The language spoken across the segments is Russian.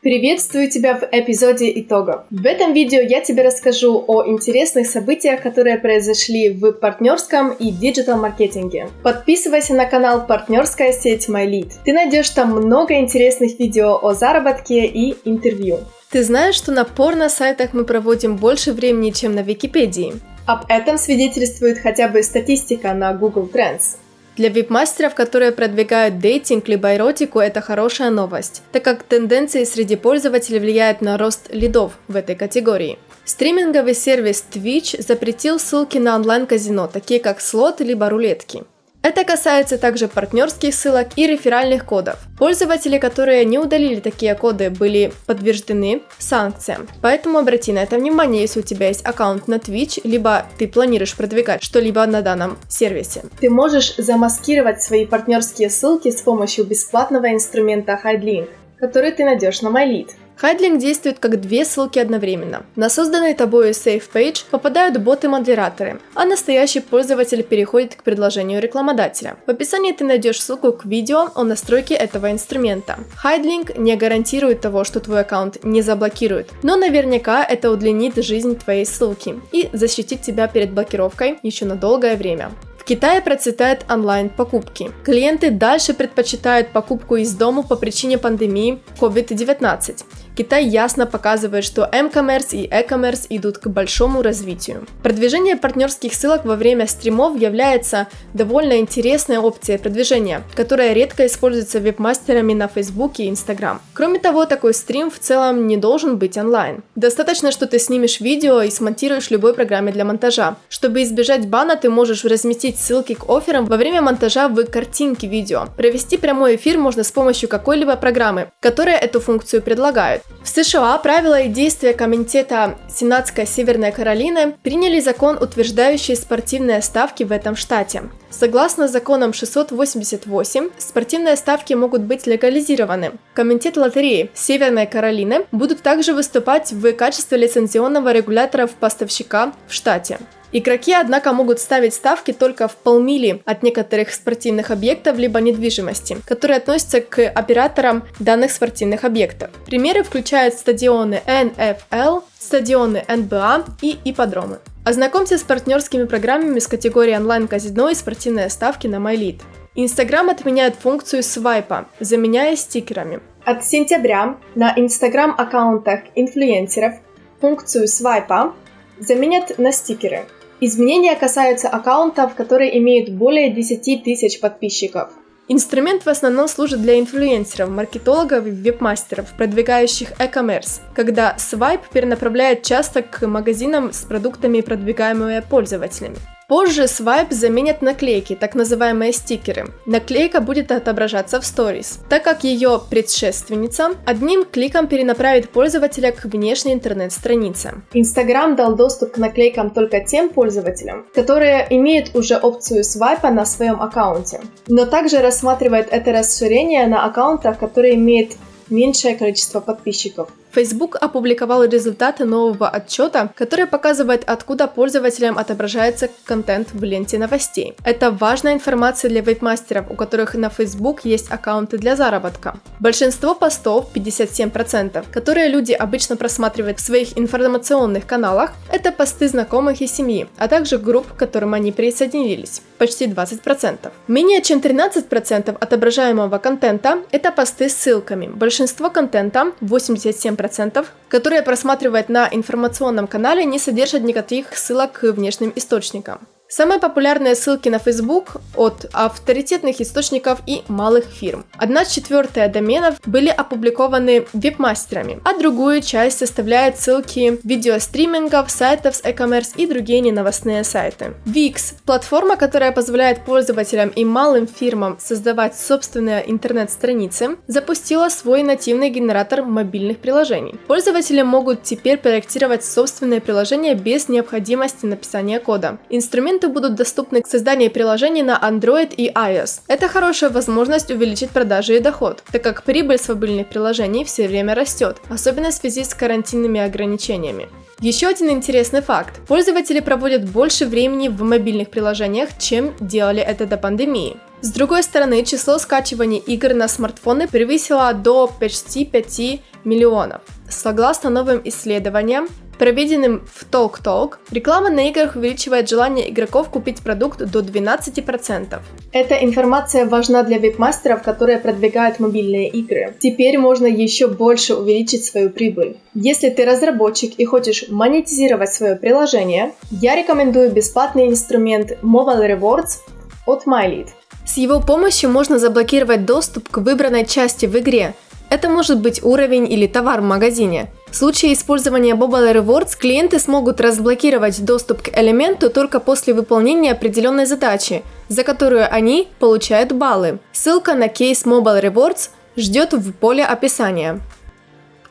Приветствую тебя в эпизоде итогов. В этом видео я тебе расскажу о интересных событиях, которые произошли в партнерском и диджитал-маркетинге. Подписывайся на канал «Партнерская сеть MyLead». Ты найдешь там много интересных видео о заработке и интервью. Ты знаешь, что на порно-сайтах мы проводим больше времени, чем на Википедии? Об этом свидетельствует хотя бы статистика на Google Trends. Для вип-мастеров, которые продвигают дейтинг либо эротику, это хорошая новость, так как тенденции среди пользователей влияют на рост лидов в этой категории. Стриминговый сервис Twitch запретил ссылки на онлайн-казино, такие как слот либо рулетки. Это касается также партнерских ссылок и реферальных кодов. Пользователи, которые не удалили такие коды, были подтверждены санкциям. Поэтому обрати на это внимание, если у тебя есть аккаунт на Twitch, либо ты планируешь продвигать что-либо на данном сервисе. Ты можешь замаскировать свои партнерские ссылки с помощью бесплатного инструмента HideLink, который ты найдешь на MyLead. Хайдлинг действует как две ссылки одновременно. На созданный тобой Safe Page попадают боты-модераторы, а настоящий пользователь переходит к предложению рекламодателя. В описании ты найдешь ссылку к видео о настройке этого инструмента. Хайдлинг не гарантирует того, что твой аккаунт не заблокируют, но наверняка это удлинит жизнь твоей ссылки и защитит тебя перед блокировкой еще на долгое время. В Китае процветают онлайн-покупки. Клиенты дальше предпочитают покупку из дома по причине пандемии COVID-19. Китай ясно показывает, что m-commerce и e-commerce идут к большому развитию. Продвижение партнерских ссылок во время стримов является довольно интересной опцией продвижения, которая редко используется веб-мастерами на Facebook и Instagram. Кроме того, такой стрим в целом не должен быть онлайн. Достаточно, что ты снимешь видео и смонтируешь любой программе для монтажа. Чтобы избежать бана, ты можешь разместить ссылки к офферам во время монтажа в картинке видео. Провести прямой эфир можно с помощью какой-либо программы, которая эту функцию предлагает. В США правила и действия Комитета Сенатской Северной Каролины приняли закон, утверждающий спортивные ставки в этом штате. Согласно законам 688, спортивные ставки могут быть легализированы. Комитет лотереи Северной Каролины будут также выступать в качестве лицензионного регулятора поставщика в штате. Игроки, однако, могут ставить ставки только в полмили от некоторых спортивных объектов либо недвижимости, которые относятся к операторам данных спортивных объектов. Примеры включают стадионы NFL, стадионы НБА и ипподромы. Ознакомься с партнерскими программами с категории онлайн-казино и спортивные ставки на MyLead. Инстаграм отменяет функцию свайпа, заменяя стикерами. От сентября на Инстаграм-аккаунтах инфлюенсеров функцию свайпа заменят на стикеры. Изменения касаются аккаунтов, которые имеют более 10 тысяч подписчиков. Инструмент в основном служит для инфлюенсеров, маркетологов и веб-мастеров, продвигающих e-commerce, когда свайп перенаправляет часто к магазинам с продуктами, продвигаемыми пользователями. Позже свайп заменят наклейки, так называемые стикеры. Наклейка будет отображаться в Stories, так как ее предшественница одним кликом перенаправит пользователя к внешней интернет-странице. Instagram дал доступ к наклейкам только тем пользователям, которые имеют уже опцию свайпа на своем аккаунте, но также рассматривает это расширение на аккаунтах, которые имеют меньшее количество подписчиков. Facebook опубликовал результаты нового отчета, который показывает, откуда пользователям отображается контент в ленте новостей. Это важная информация для веб-мастеров, у которых на Facebook есть аккаунты для заработка. Большинство постов, 57%, которые люди обычно просматривают в своих информационных каналах, это посты знакомых и семьи, а также групп, к которым они присоединились, почти 20%. Менее чем 13% отображаемого контента – это посты с ссылками. Большинство контента, 87%, 10%, которые просматривают на информационном канале, не содержат никаких ссылок к внешним источникам. Самые популярные ссылки на Facebook от авторитетных источников и малых фирм. Одна четвертая доменов были опубликованы веб-мастерами, а другую часть составляют ссылки видеостримингов, сайтов с e-commerce и другие неновостные сайты. Wix – платформа, которая позволяет пользователям и малым фирмам создавать собственные интернет-страницы, запустила свой нативный генератор мобильных приложений. Пользователи могут теперь проектировать собственные приложения без необходимости написания кода. Инструмент инструменты будут доступны к созданию приложений на Android и iOS. Это хорошая возможность увеличить продажи и доход, так как прибыль с мобильных приложений все время растет, особенно в связи с карантинными ограничениями. Еще один интересный факт. Пользователи проводят больше времени в мобильных приложениях, чем делали это до пандемии. С другой стороны, число скачиваний игр на смартфоны превысило до почти 5 миллионов. Согласно новым исследованиям, проведенным в TalkTalk, реклама на играх увеличивает желание игроков купить продукт до 12%. Эта информация важна для веб-мастеров, которые продвигают мобильные игры. Теперь можно еще больше увеличить свою прибыль. Если ты разработчик и хочешь монетизировать свое приложение, я рекомендую бесплатный инструмент Mobile Rewards от MyLead. С его помощью можно заблокировать доступ к выбранной части в игре. Это может быть уровень или товар в магазине. В случае использования Mobile Rewards клиенты смогут разблокировать доступ к элементу только после выполнения определенной задачи, за которую они получают баллы. Ссылка на кейс Mobile Rewards ждет в поле описания.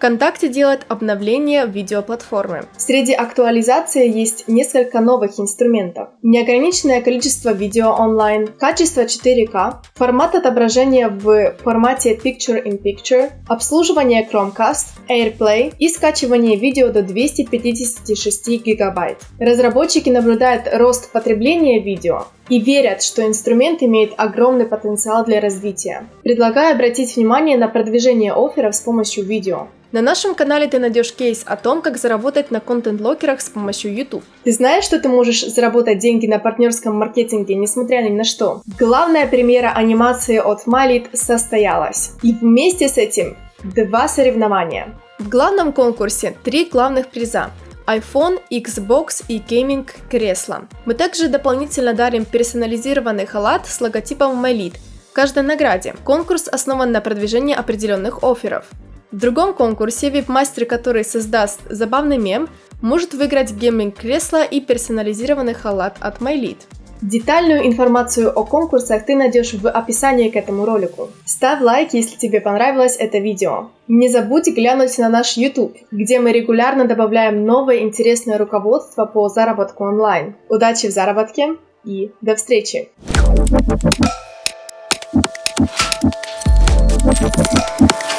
ВКонтакте делает обновление видеоплатформы. Среди актуализаций есть несколько новых инструментов. Неограниченное количество видео онлайн, качество 4К, формат отображения в формате Picture-in-Picture, обслуживание Chromecast, AirPlay и скачивание видео до 256 гигабайт. Разработчики наблюдают рост потребления видео, и верят, что инструмент имеет огромный потенциал для развития. Предлагаю обратить внимание на продвижение офферов с помощью видео. На нашем канале ты найдешь кейс о том, как заработать на контент-локерах с помощью YouTube. Ты знаешь, что ты можешь заработать деньги на партнерском маркетинге, несмотря ни на что? Главная премьера анимации от Malit состоялась. И вместе с этим два соревнования. В главном конкурсе три главных приза iPhone, Xbox и гейминг кресло. Мы также дополнительно дарим персонализированный халат с логотипом MyLead каждой награде. Конкурс основан на продвижении определенных офферов. В другом конкурсе веб-мастер, который создаст забавный мем, может выиграть гейминг-кресло и персонализированный халат от MyLead. Детальную информацию о конкурсах ты найдешь в описании к этому ролику. Ставь лайк, если тебе понравилось это видео. Не забудь глянуть на наш YouTube, где мы регулярно добавляем новое интересное руководство по заработку онлайн. Удачи в заработке и до встречи! Thank you.